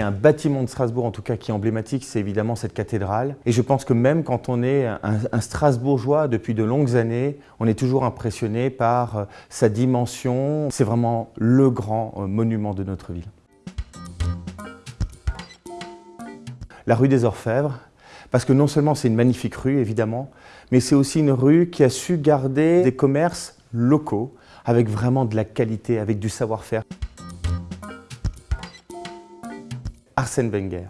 Un bâtiment de Strasbourg en tout cas qui est emblématique, c'est évidemment cette cathédrale. Et je pense que même quand on est un, Strasbourgeois depuis de longues années, on est toujours impressionné par euh, sa dimension. C'est vraiment le grand euh, monument de notre ville. La rue des Orfèvres, parce que non seulement c'est une magnifique rue évidemment, mais c'est aussi une rue qui a su garder des commerces locaux avec vraiment de la qualité, avec du savoir-faire. Arsène Wenger.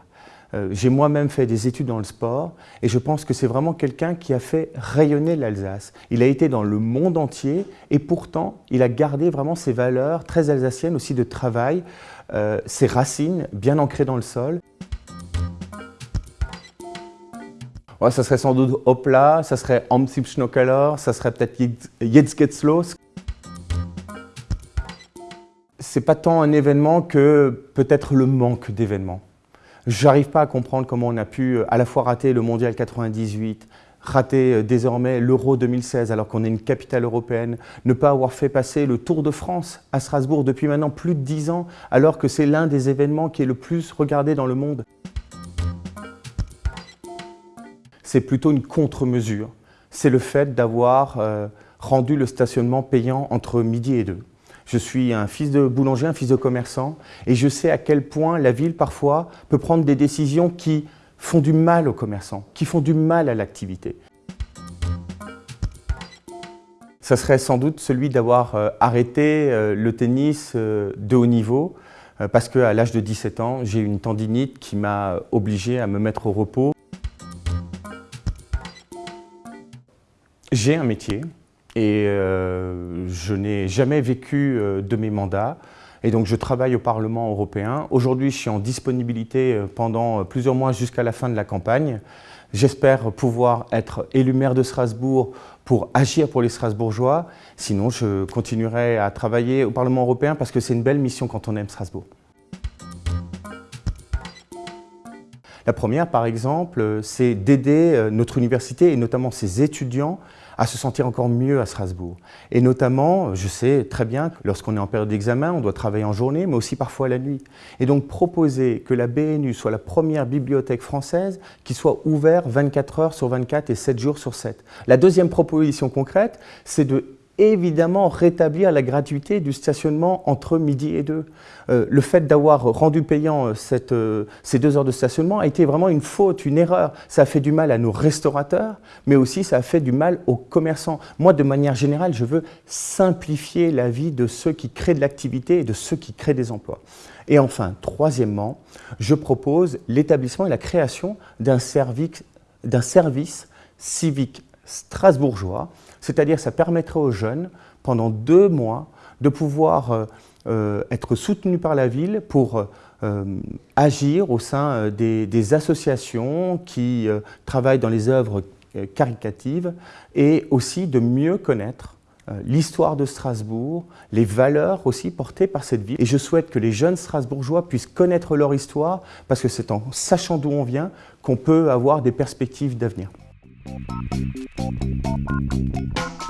Euh, j'ai moi-même fait des études dans le sport et je pense que c'est vraiment quelqu'un qui a fait rayonner l'Alsace. Il a été dans le monde entier et pourtant il a gardé vraiment ses valeurs très alsaciennes aussi de travail, euh, ses racines bien ancrées dans le sol. Ça serait sans doute Hopla, ça serait Am Schnokeller, ça serait peut-être Jetzt geht's los. C'est pas tant un événement que peut-être le manque d'événements. J'arrive pas à comprendre comment on a pu euh, à la fois rater le Mondial 98, rater euh, désormais l'Euro 2016 alors qu'on est une capitale européenne, ne pas avoir fait passer le Tour de France à Strasbourg depuis maintenant plus de dix ans alors que c'est l'un des événements qui est le plus regardé dans le monde c'est plutôt une contre-mesure. C'est le fait d'avoir euh, rendu le stationnement payant entre midi et deux. Je suis un fils de boulanger, un fils de commerçant, et je sais à quel point la ville, parfois, peut prendre des décisions qui font du mal aux commerçants, qui font du mal à l'activité. Ça serait sans doute celui d'avoir euh, arrêté euh, le tennis de haut niveau, parce qu'à l'âge de 17 ans, j'ai une tendinite qui m'a obligé à me mettre au repos. J'ai un métier et euh, je n'ai jamais vécu euh, de mes mandats. Et donc je travaille au Parlement européen. Aujourd'hui, je suis en disponibilité euh, pendant plusieurs mois jusqu'à la fin de la campagne. J'espère pouvoir être élu maire de Strasbourg pour agir pour les Strasbourgeois. Sinon, je continuerai à travailler au Parlement européen parce que c'est une belle mission quand on aime Strasbourg. La première, par exemple, c'est d'aider notre université et notamment ses étudiants à se sentir encore mieux à Strasbourg. Et notamment, je sais très bien que lorsqu'on est en période d'examen, on doit travailler en journée, mais aussi parfois la nuit. Et donc proposer que la BNU soit la première bibliothèque française qui soit ouverte 24 heures sur 24 et 7 jours sur 7. La deuxième proposition concrète, c'est de évidemment rétablir la gratuité du stationnement entre midi et deux. Euh, le fait d'avoir rendu payant euh, euh, ces deux heures de stationnement a été vraiment une faute, une erreur. Ça a fait du mal à nos restaurateurs, mais aussi ça a fait du mal aux commerçants. Moi, de manière générale, je veux simplifier la vie de ceux qui créent de l'activité et de ceux qui créent des emplois. Et enfin, troisièmement, je propose l'établissement et la création d'un service civique strasbourgeois, c'est-à-dire ça permettrait aux jeunes, pendant deux mois, de pouvoir euh, euh, être soutenus par la ville pour euh, agir au sein des, associations qui travaillent dans les œuvres caricatives et aussi de mieux connaître l'histoire de Strasbourg, les valeurs aussi portées par cette ville. Et je souhaite que les jeunes Strasbourgeois puissent connaître leur histoire parce que c'est en sachant d'où on vient qu'on peut avoir des perspectives d'avenir. Thank you.